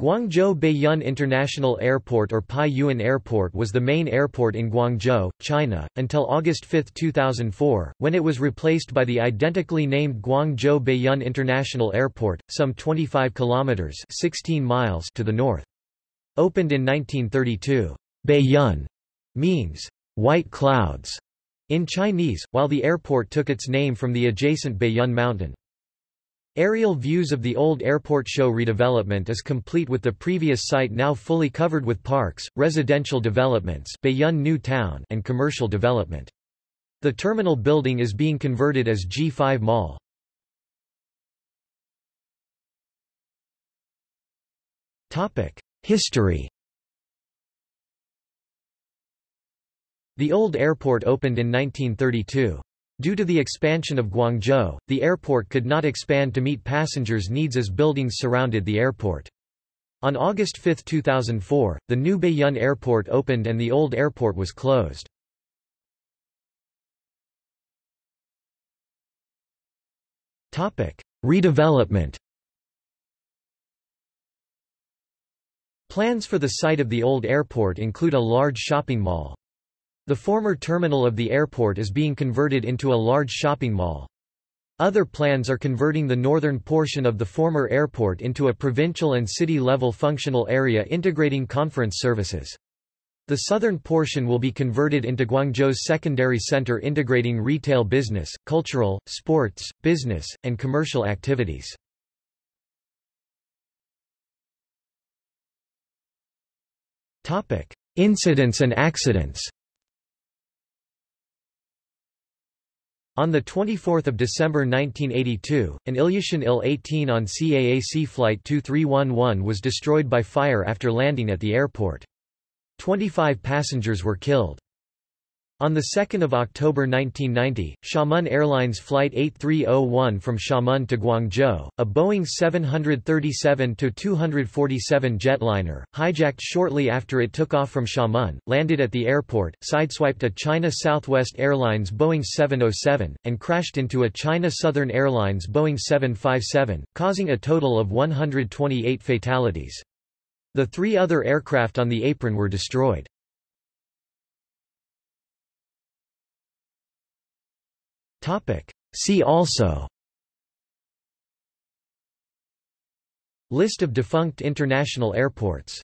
Guangzhou Baiyun International Airport or Pai Yuen Airport was the main airport in Guangzhou, China, until August 5, 2004, when it was replaced by the identically named Guangzhou Baiyun International Airport, some 25 kilometers 16 miles to the north. Opened in 1932, Baiyun means white clouds in Chinese, while the airport took its name from the adjacent Baiyun mountain. Aerial views of the old airport show redevelopment is complete with the previous site now fully covered with parks, residential developments Baiyun New Town and commercial development. The terminal building is being converted as G5 Mall. History The old airport opened in 1932. Due to the expansion of Guangzhou, the airport could not expand to meet passengers' needs as buildings surrounded the airport. On August 5, 2004, the new Baiyun Airport opened and the old airport was closed. Redevelopment Plans for the site of the old airport include a large shopping mall. The former terminal of the airport is being converted into a large shopping mall. Other plans are converting the northern portion of the former airport into a provincial and city-level functional area integrating conference services. The southern portion will be converted into Guangzhou's secondary center integrating retail business, cultural, sports, business, and commercial activities. Incidents and accidents On 24 December 1982, an Ilyushin Il-18 on CAAC Flight 2311 was destroyed by fire after landing at the airport. 25 passengers were killed. On 2 October 1990, Xiamen Airlines Flight 8301 from Xiamen to Guangzhou, a Boeing 737-247 jetliner, hijacked shortly after it took off from Xiamen, landed at the airport, sideswiped a China Southwest Airlines Boeing 707, and crashed into a China Southern Airlines Boeing 757, causing a total of 128 fatalities. The three other aircraft on the apron were destroyed. See also. List of defunct international airports